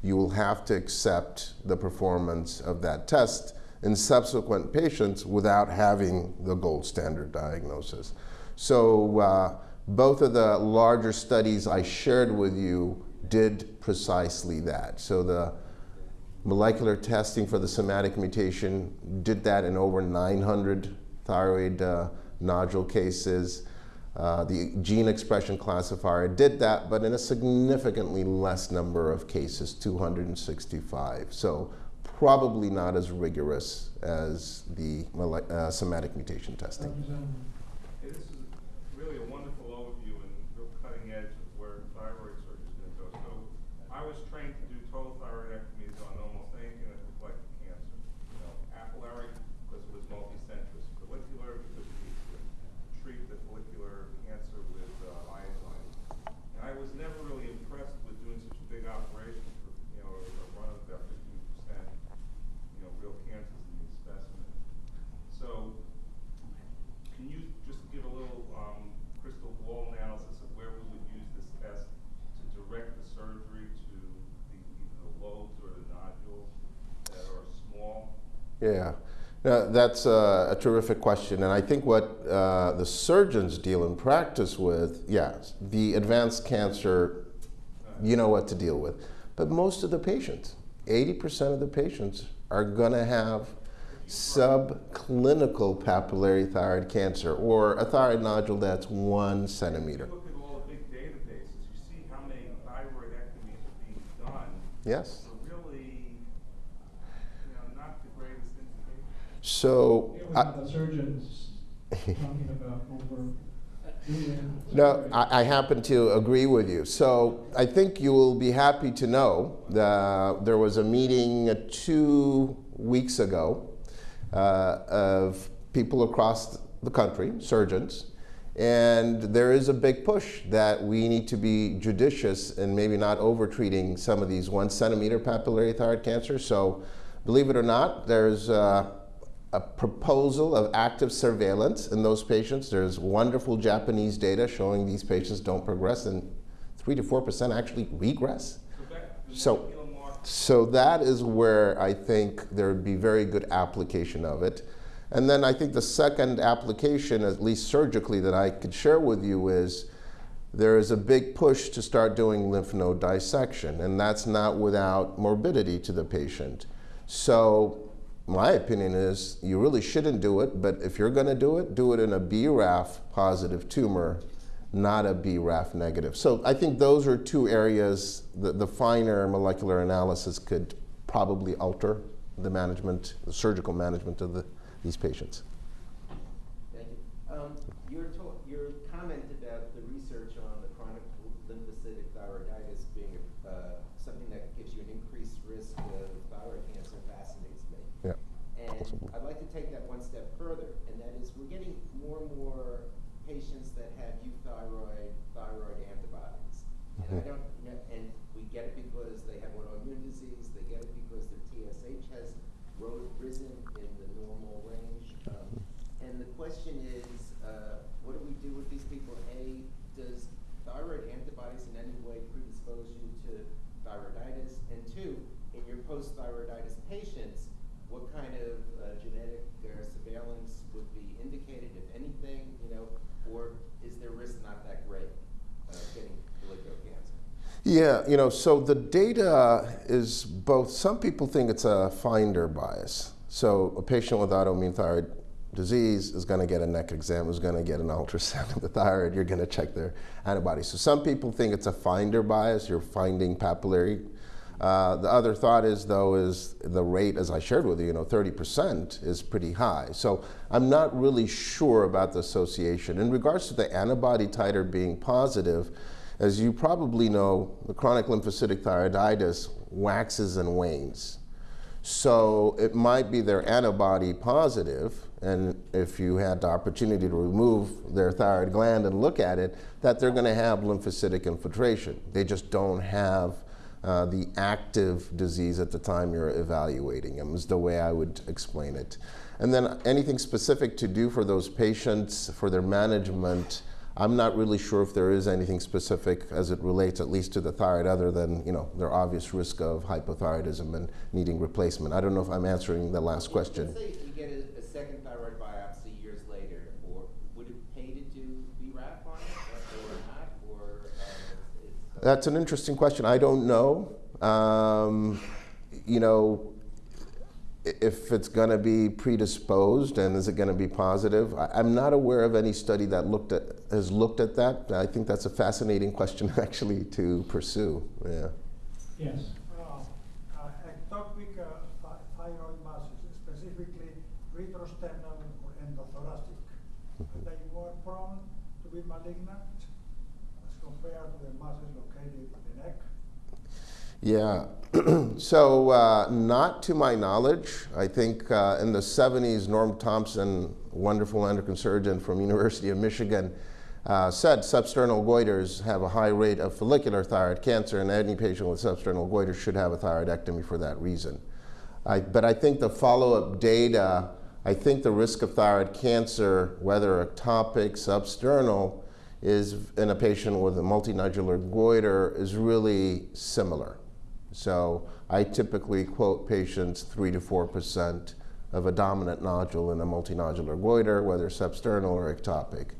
you will have to accept the performance of that test in subsequent patients without having the gold standard diagnosis. So uh, both of the larger studies I shared with you did precisely that. So the molecular testing for the somatic mutation did that in over 900 thyroid uh, nodule cases. Uh, the gene expression classifier did that, but in a significantly less number of cases, 265. So probably not as rigorous as the uh, somatic mutation testing. Representative Hey, this is really a wonderful overview and real cutting edge of where thyroid surgery is going to go. So I was trained to do total thyroidectomies on almost anything that looked like cancer. You know, papillary because it was multicentrous, follicular because you need to treat the follicular cancer with uh, iodine. And I was never really impressed with doing such a big operation for, you know, a run of about fifteen percent, you know, real cancers in these specimens. So can you just give a little um, crystal ball analysis of where we would use this test to direct the surgery to the, either the lobes or the nodules that are small? Yeah, Now, that's a, a terrific question. And I think what uh, the surgeons deal in practice with, yes, the advanced cancer, you know what to deal with. But most of the patients, 80% of the patients, are going to have subclinical papillary thyroid cancer or a thyroid nodule that's one If centimeter. you look at all the big databases, you see how many thyroidectomies are being done. Yes. So really, you know, not the greatest indication. So, I- the surgeons talking about over. No, I, I happen to agree with you. So I think you will be happy to know that there was a meeting uh, two weeks ago uh, of people across the country, surgeons, and there is a big push that we need to be judicious and maybe not over-treating some of these one centimeter papillary thyroid cancers. So believe it or not, there's uh, a proposal of active surveillance in those patients. There's wonderful Japanese data showing these patients don't progress and 3 to 4% actually regress. So back to the So- molecular marker, So that is where I think there would be very good application of it. And then I think the second application, at least surgically, that I could share with you is there is a big push to start doing lymph node dissection, and that's not without morbidity to the patient. So my opinion is you really shouldn't do it, but if you're going to do it, do it in a BRAF positive tumor, not a BRAF negative. So I think those are two areas that the finer molecular analysis could probably alter the management, the surgical management of the, these patients. Thank you. Um, your talk, your comment about the research on the chronic lymphocytic thyroiditis being uh, something that gives you an increased risk of thyroid cancer fascinates me. Yeah. And I'd like to take that one step further, and that is we're getting more and more patients that have euthyroid thyroid antibodies. And I Mhm. don't, kn- and we get it because they have autoimmune disease, they get it because their TSH has ro- risen in the normal range. Um, and the question is, uh, what do we do with these people? A, does thyroid antibodies in any way predispose you to thyroiditis? And two, in your post-thyroiditis patients, what kind of uh, genetic uh, surveillance would be indicated, if anything, you know, or is their risk not that great of getting follicular cancer? Yeah, you know, so the data is both, some people think it's a finder bias. So a patient with autoimmune thyroid disease is going to get a neck exam, is going to get an ultrasound of the thyroid, you're going to check their antibodies. So some people think it's a finder bias, you're finding papillary. Uh, the other thought is, though, is the rate, as I shared with you, you know, 30% is pretty high. So I'm not really sure about the association. In regards to the antibody titer being positive, as you probably know, the chronic lymphocytic thyroiditis waxes and wanes. So it might be they're antibody positive, and if you had the opportunity to remove their thyroid gland and look at it, that they're going to have lymphocytic infiltration. They just don't have uh, the active disease at the time you're evaluating them, is the way I would explain it. And then anything specific to do for those patients for their management, I'm not really sure if there is anything specific as it relates at least to the thyroid other than, you know, their obvious risk of hypothyroidism and needing replacement. I don't know if I'm answering the last question. Let's say you get a, a second thyroid biopsy years later, or would it pay to do BRAF on it, or not, or, it's. uh, That's an interesting question. I don't know. Um, you know, if it's going to be predisposed and is it going to be positive? I, I'm not aware of any study that looked at has looked at that. I think that's a fascinating question actually to pursue. Yeah. Yes. Uh, uh, ectopic uh, thyroid masses, specifically retrosternal or endothoracic, they more prone to be malignant as compared to the masses located in the neck? Yeah. so, uh, not to my knowledge. I think uh, in the 70s, Norm Thompson, wonderful endocrine surgeon from University of Michigan, uh, said substernal goiters have a high rate of follicular thyroid cancer, and any patient with substernal goiter should have a thyroidectomy for that reason. I, but I think the follow-up data, I think the risk of thyroid cancer, whether ectopic, substernal, is in a patient with a multinodular goiter is really similar. So I typically quote patients 3 to 4% of a dominant nodule in a multinodular goiter, whether substernal or ectopic.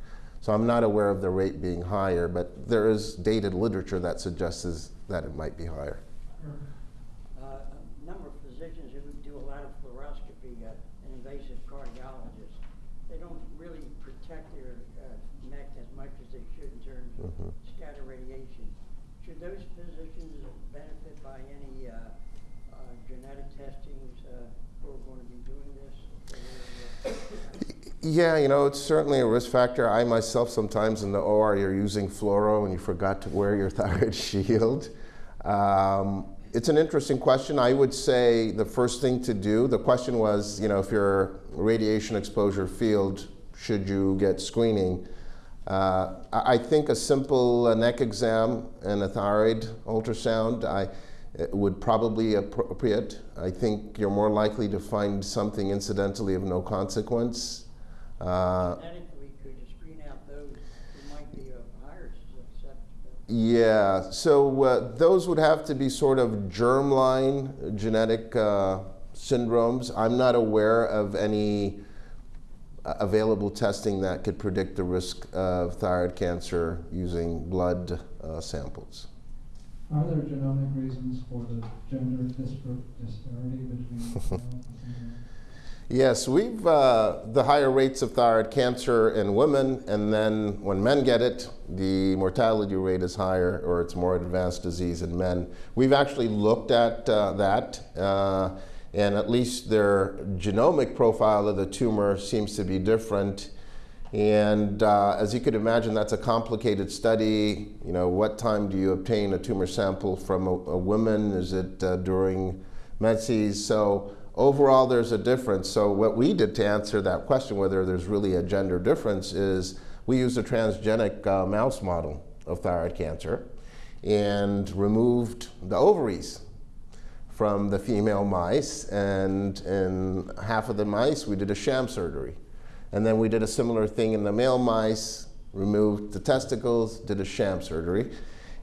So I'm not aware of the rate being higher, but there is dated literature that suggests that it might be higher. Uh, A number of physicians who do a lot of fluoroscopy, uh, and invasive cardiologists, they don't really protect their uh, neck as much as they should in terms of Mhm. scatter radiation. Should those physicians benefit by any uh, uh, genetic testings uh, who are going to be doing this? for their, uh, Yeah, you know, it's certainly a risk factor. I myself, sometimes in the OR, you're using fluoro and you forgot to wear your thyroid shield. Um, it's an interesting question. I would say the first thing to do, the question was, you know, if you're radiation exposure field, should you get screening? Uh, I think a simple uh, neck exam and a thyroid ultrasound I, would probably appropriate. I think you're more likely to find something incidentally of no consequence. Uh, Genetically, could you screen out those who might be of higher susceptibility? yeah, so uh, those would have to be sort of germline genetic uh, syndromes. I'm not aware of any uh, available testing that could predict the risk of thyroid cancer using blood uh, samples. Are there genomic reasons for the gender disparity between males and females? Yes, we've uh, the higher rates of thyroid cancer in women, and then when men get it, the mortality rate is higher, or it's more advanced disease in men. We've actually looked at uh, that, uh, and at least their genomic profile of the tumor seems to be different. And uh, as you could imagine, that's a complicated study. You know, what time do you obtain a tumor sample from a, a woman? Is it uh, during menses? So overall, there's a difference. So what we did to answer that question, whether there's really a gender difference, is we used a transgenic uh, mouse model of thyroid cancer and removed the ovaries from the female mice. And in half of the mice, we did a sham surgery. And then we did a similar thing in the male mice, removed the testicles, did a sham surgery.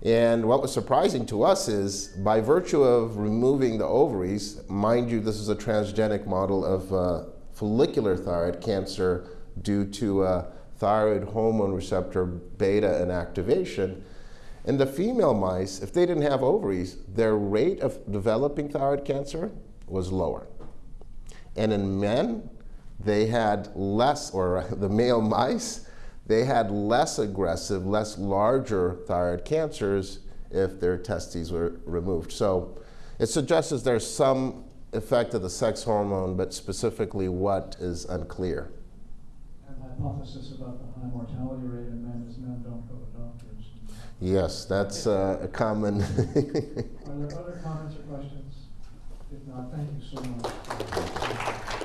And what was surprising to us is by virtue of removing the ovaries, mind you, this is a transgenic model of uh, follicular thyroid cancer due to uh, thyroid hormone receptor beta inactivation. In the female mice, if they didn't have ovaries, their rate of developing thyroid cancer was lower. And in men, they had less, or the male mice, they had less aggressive, less larger thyroid cancers if their testes were removed. So it suggests there's some effect of the sex hormone, but specifically what is unclear. And hypothesis about the high mortality rate in men is men don't go to doctors. Yes, that's uh, a common. Are there other comments or questions? If not, thank you so much.